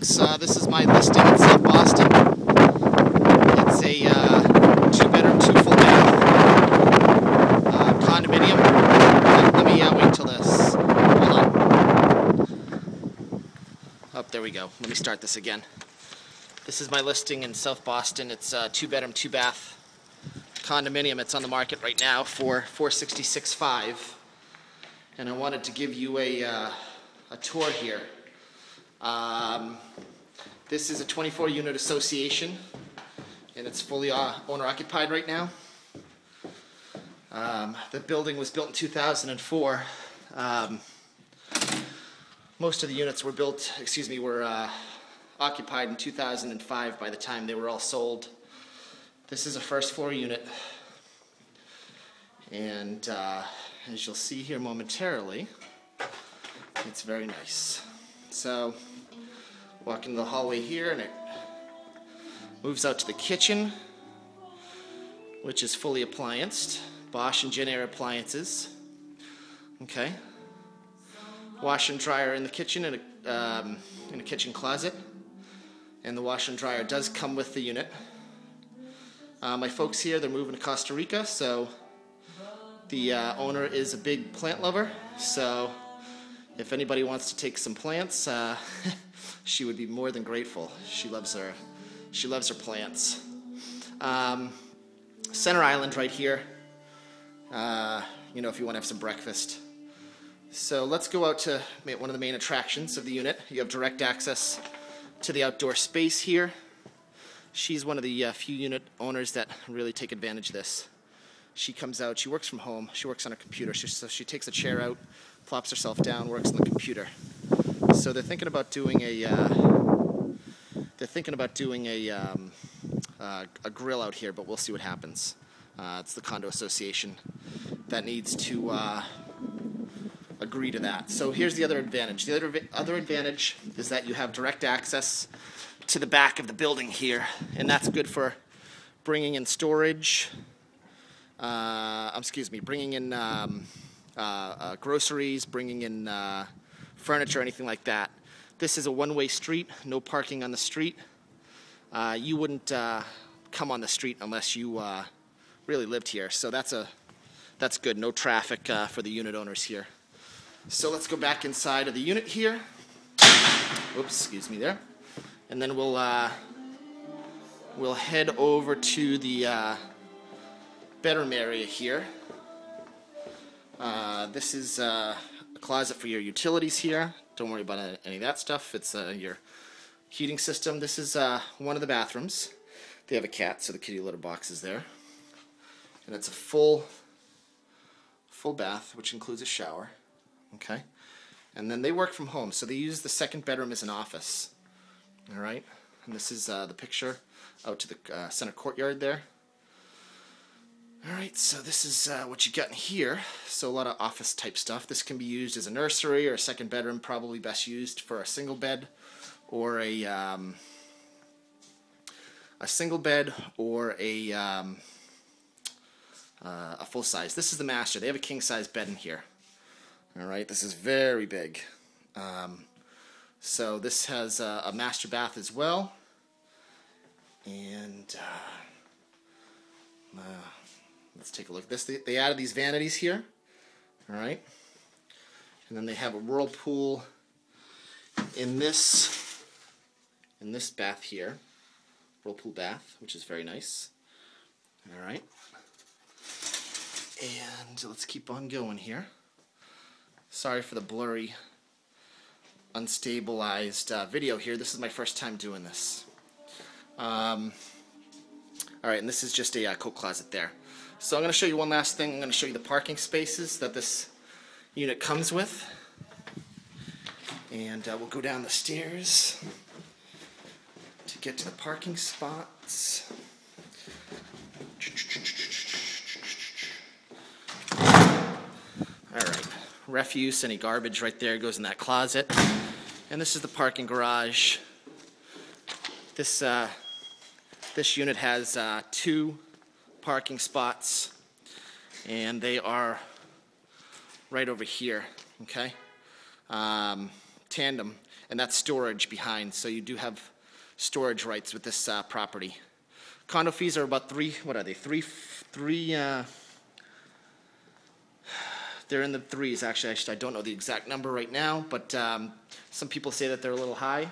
folks. Uh, this is my listing in South Boston. It's a uh, two bedroom, two full bath uh, condominium. Let, me uh, wait till this. Hold on. Up, there we go. Let me start this again. This is my listing in South Boston. It's a two bedroom, two bath condominium. It's on the market right now for 466.5. And I wanted to give you a, uh, a tour here. Um, this is a 24 unit association and it's fully uh, owner occupied right now. Um, the building was built in 2004. Um, most of the units were built, excuse me, were uh, occupied in 2005 by the time they were all sold. This is a first floor unit. And uh, as you'll see here momentarily, it's very nice. So, walk into the hallway here and it moves out to the kitchen, which is fully applianced. Bosch and Jenn-Air appliances. Okay. Wash and dryer in the kitchen and a, um, in a kitchen closet. And the wash and dryer does come with the unit. Uh, my folks here, they're moving to Costa Rica, so the uh, owner is a big plant lover, so if anybody wants to take some plants, uh, she would be more than grateful. She loves her, she loves her plants. Um, Center Island right here. Uh, you know, if you want to have some breakfast. So let's go out to one of the main attractions of the unit. You have direct access to the outdoor space here. She's one of the uh, few unit owners that really take advantage of this. She comes out, she works from home, she works on her computer, she, so she takes a chair out, plops herself down, works on the computer. So they're thinking about doing a, uh, they're thinking about doing a, um, uh, a grill out here, but we'll see what happens. Uh, it's the condo association that needs to uh, agree to that. So here's the other advantage. The other other advantage is that you have direct access to the back of the building here, and that's good for bringing in storage. Uh, excuse me, bringing in um, uh, uh, groceries, bringing in uh, furniture, anything like that. This is a one-way street, no parking on the street. Uh, you wouldn't uh, come on the street unless you really lived here, so that's a that's good. No traffic for the unit owners here. So let's go back inside of the unit here. Oops, excuse me there. And then we'll uh, we'll head over to the uh, bedroom area here. Uh, this is uh, a closet for your utilities here. Don't worry about any of that stuff. It's uh, your heating system. This is uh, one of the bathrooms. They have a cat, so the kitty litter box is there. And it's a full full bath, which includes a shower. Okay? And then they work from home, so they use the second bedroom as an office. All right? And this is uh, the picture out to the uh, center courtyard there. All right, so this is uh, what you got in here. So a lot of office type stuff. This can be used as a nursery or a second bedroom, probably best used for a single bed or a um, a single bed or a um, uh, a full size. This is the master. They have a king size bed in here. All right, this is very big. Um, so this has a, a, master bath as well. And uh, uh, let's take a look. At this they, they added these vanities here. All right, and then they have a whirlpool in this in this bath here, whirlpool bath, which is very nice. All right, and let's keep on going here. Sorry for the blurry, unstabilized uh, video here. This is my first time doing this. Um, Alright, and this is just a uh, coat closet there. So I'm going to show you one last thing. I'm going to show you the parking spaces that this unit comes with. And uh, we'll go down the stairs to get to the parking spots. All right, refuse, any garbage right there goes in that closet. And this is the parking garage. This, uh, this unit has uh, two parking spots and they are right over here, okay? Um, tandem, and that's storage behind. So you do have storage rights with this uh, property. Condo fees are about three. What are they? Three, three. Uh, they're in the threes, actually. I don't know the exact number right now, but um, some people say that they're a little high.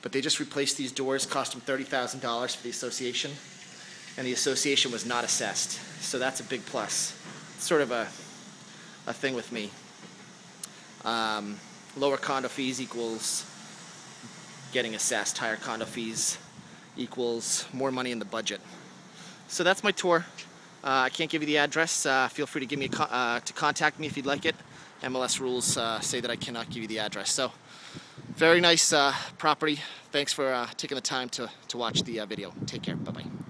But they just replaced these doors, cost them $30,000 for the association, and the association was not assessed. So that's a big plus. It's sort of a, a thing with me. Um, lower condo fees equals getting assessed. Higher condo fees equals more money in the budget. So that's my tour. Uh, I can't give you the address. Uh, feel free to give me uh, to contact me if you'd like it. MLS rules uh, say that I cannot give you the address. So, very nice uh, property. Thanks for uh, taking the time to, to watch the video. Take care. Bye bye.